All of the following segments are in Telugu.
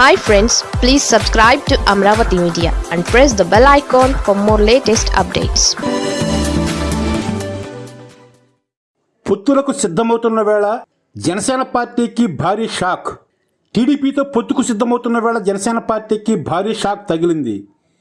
Hi friends please subscribe to Amaravati media and press the bell icon for more latest updates పొత్తులకు సిద్ధమవుతున్న వేళ జనసేన పార్టీకి భారీ షాక్. టీడీపీతో పొత్తుకు సిద్ధమవుతున్న వేళ జనసేన పార్టీకి భారీ షాక్ తగిలింది.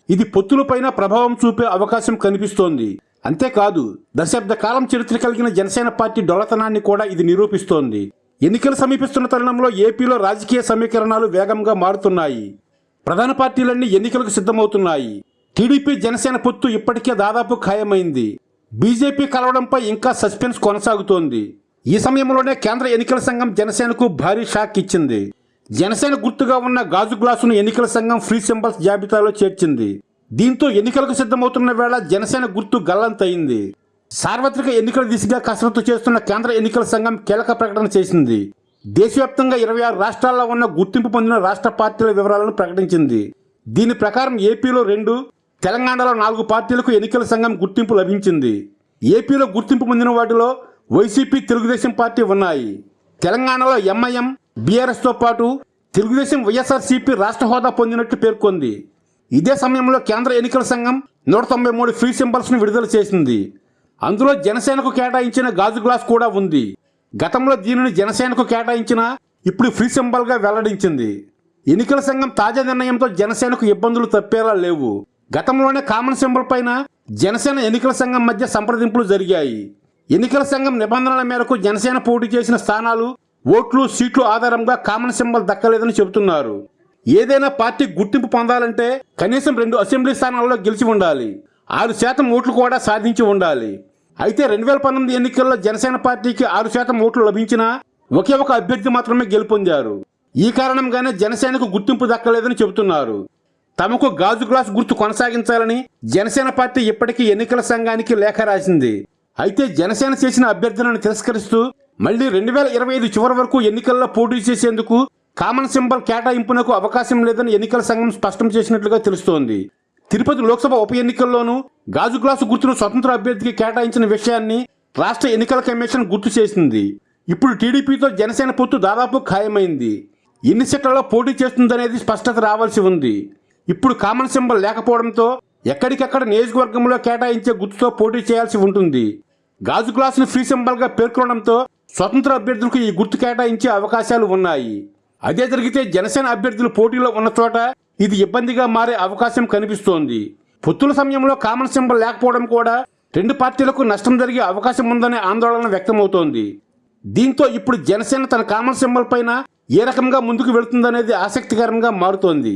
ఇది పొత్తులపైన ప్రభావం చూపే అవకాశం కనిపిస్తోంది. అంతేకాదు దశాబ్ద కాలం చరిత్ర కలిగిన జనసేన పార్టీ డొలతనాన్ని కూడా ఇది నిరూపిస్తోంది. ఎన్నికలు సమీపిస్తున్న తరుణంలో ఏపీలో రాజకీయ సమీకరణాలు వేగంగా మారుతున్నాయి. ప్రధాన పార్టీలన్నీ ఎన్నికలకు సిద్ధమవుతున్నాయి. టీడీపీ జనసేన పొత్తు ఇప్పటికే దాదాపు ఖాయమైంది. బీజేపీ కలవడంపై ఇంకా సస్పెన్స్ కొనసాగుతోంది. ఈ సమయంలోనే కేంద్ర ఎన్నికల సంఘం జనసేనకు భారీ షాక్ ఇచ్చింది. జనసేన గుర్తుగా ఉన్న గాజు గ్లాసును ఎన్నికల సంఘం ఫ్రీ సింబల్స్ జాబితాలో చేర్చింది. దీంతో ఎన్నికలకు సిద్ధమవుతున్న వేళ జనసేన గుర్తు గల్లంతయింది. సార్వత్రిక ఎన్నికల దిశగా కసరత్తు చేస్తున్న కేంద్ర ఎన్నికల సంఘం కీలక ప్రకటన చేసింది. దేశవ్యాప్తంగా ఇరవై ఆరు రాష్ట్రాల్లో ఉన్న గుర్తింపు పొందిన రాష్ట్ర పార్టీల వివరాలను ప్రకటించింది. దీని ప్రకారం ఏపీలో రెండు తెలంగాణలో నాలుగు పార్టీలకు ఎన్నికల సంఘం గుర్తింపు లభించింది. ఏపీలో గుర్తింపు పొందిన వాటిలో వైసీపీ తెలుగుదేశం పార్టీ ఉన్నాయి. తెలంగాణలో ఎంఐఎం బీఆర్ఎస్తో పాటు తెలుగుదేశం వైఎస్ఆర్సీపీ రాష్ట్ర హోదా పొందినట్టు పేర్కొంది. ఇదే సమయంలో కేంద్ర ఎన్నికల సంఘం నూట తొంభై మూడు ఫ్రీ సింబల్స్ను విడుదల చేసింది. అందులో జనసేనకు కేటాయించిన గాజు గ్లాస్ కూడా ఉంది. గతంలో దీనిని జనసేనకు కేటాయించిన ఇప్పుడు ఫ్రీ సింబల్గా వెల్లడించింది. ఎన్నికల సంఘం తాజా నిర్ణయంతో జనసేనకు ఇబ్బందులు తప్పేలా లేవు. గతంలోనే కామన్ సింబల్ పైన జనసేన ఎన్నికల సంఘం మధ్య సంప్రదింపులు జరిగాయి. ఎన్నికల సంఘం నిబంధనల మేరకు జనసేన పోటీ చేసిన స్థానాలు ఓట్లు సీట్లు ఆధారంగా కామన్ సింబల్ దక్కలేదని చెబుతున్నారు. ఏదైనా పార్టీ గుర్తింపు పొందాలంటే కనీసం రెండు అసెంబ్లీ స్థానాల్లో గెలిచి ఉండాలి. ఆరు శాతం ఓట్లు కూడా సాధించి ఉండాలి. అయితే రెండు వేల పంతొమ్మిది ఎన్నికల్లో జనసేన పార్టీకి ఆరు శాతం ఓట్లు లభించినా ఒకే ఒక అభ్యర్థి మాత్రమే గెలుపొందారు. ఈ కారణంగానే జనసేనకు గుర్తింపు దక్కలేదని చెబుతున్నారు. తమకు గాజు గ్లాస్ గుర్తు కొనసాగించాలని జనసేన పార్టీ ఇప్పటికీ ఎన్నికల సంఘానికి లేఖ రాసింది. అయితే జనసేన చేసిన అభ్యర్థులను తిరస్కరిస్తూ మళ్ళీ రెండు వేల ఇరవై ఐదు చివరి వరకు ఎన్నికల్లో పోటీ చేసేందుకు కామన్ సింబల్ కేటాయింపునకు అవకాశం లేదని ఎన్నికల సంఘం స్పష్టం చేసినట్లుగా తెలుస్తోంది. తిరుపతి లోక్సభ ఉప ఎన్నికల్లోనూ గాజు గ్లాసు గుర్తును స్వతంత్ర అభ్యర్థికి కేటాయించిన విషయాన్ని రాష్ట్ర ఎన్నికల కమిషన్ గుర్తు చేసింది. ఇప్పుడు టీడీపీతో జనసేన పొత్తు దాదాపు ఖాయమైంది. ఎన్ని సీట్లలో పోటీ చేస్తుందనేది స్పష్టత రావాల్సి ఉంది. ఇప్పుడు కామన్ సింబల్ లేకపోవడంతో ఎక్కడికక్కడ నియోజకవర్గంలో కేటాయించే గుర్తుతో పోటీ చేయాల్సి ఉంటుంది. గాజు గ్లాసును ఫ్రీ సింబల్గా పేర్కొనడంతో స్వతంత్ర అభ్యర్థులకు ఈ గుర్తు కేటాయించే అవకాశాలు ఉన్నాయి. అదే జరిగితే జనసేన అభ్యర్థులు పోటీలో ఉన్న చోట ఇది ఇబ్బందిగా మారే అవకాశం కనిపిస్తోంది. పొత్తుల సమయంలో కామన్ సింబల్ లేకపోవడం కూడా రెండు పార్టీలకు నష్టం జరిగే అవకాశం ఉందనే ఆందోళన వ్యక్తమవుతోంది. దీంతో ఇప్పుడు జనసేన తన కామన్ సింబల్ పైన ఏ రకంగా ముందుకు వెళుతుందనేది ఆసక్తికరంగా మారుతోంది.